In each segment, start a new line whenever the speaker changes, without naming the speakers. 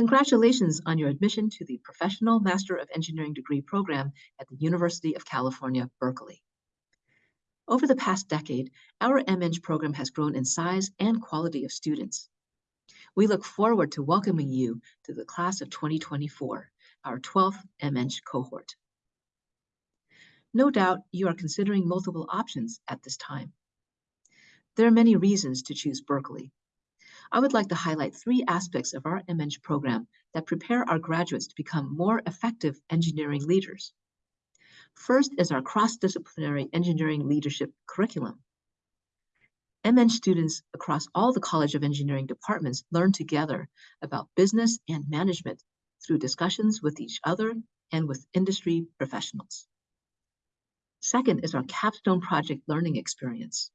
Congratulations on your admission to the Professional Master of Engineering degree program at the University of California, Berkeley. Over the past decade, our MEng program has grown in size and quality of students. We look forward to welcoming you to the class of 2024, our 12th MEng cohort. No doubt you are considering multiple options at this time. There are many reasons to choose Berkeley, I would like to highlight three aspects of our MEng program that prepare our graduates to become more effective engineering leaders. First is our cross-disciplinary engineering leadership curriculum. MEng students across all the College of Engineering departments learn together about business and management through discussions with each other and with industry professionals. Second is our capstone project learning experience.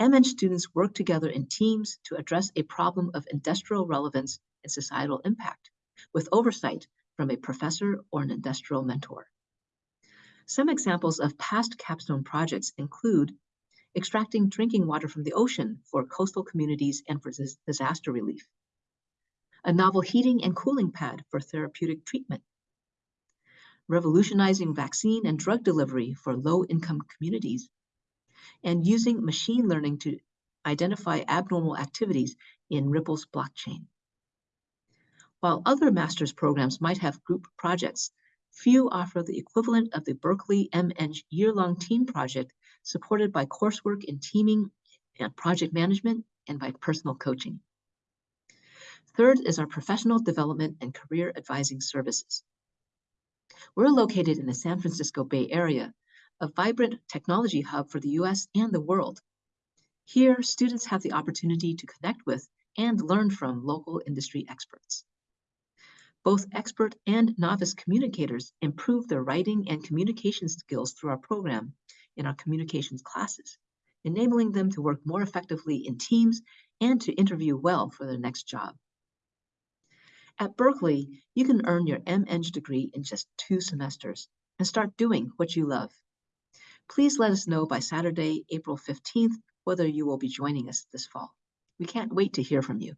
MEng students work together in teams to address a problem of industrial relevance and societal impact, with oversight from a professor or an industrial mentor. Some examples of past capstone projects include extracting drinking water from the ocean for coastal communities and for disaster relief, a novel heating and cooling pad for therapeutic treatment, revolutionizing vaccine and drug delivery for low-income communities, and using machine learning to identify abnormal activities in Ripple's blockchain. While other master's programs might have group projects, few offer the equivalent of the Berkeley MEng year-long team project supported by coursework in teaming and project management and by personal coaching. Third is our professional development and career advising services. We're located in the San Francisco Bay Area, a vibrant technology hub for the US and the world. Here, students have the opportunity to connect with and learn from local industry experts. Both expert and novice communicators improve their writing and communication skills through our program in our communications classes, enabling them to work more effectively in teams and to interview well for their next job. At Berkeley, you can earn your MEng degree in just two semesters and start doing what you love. Please let us know by Saturday, April 15th, whether you will be joining us this fall. We can't wait to hear from you.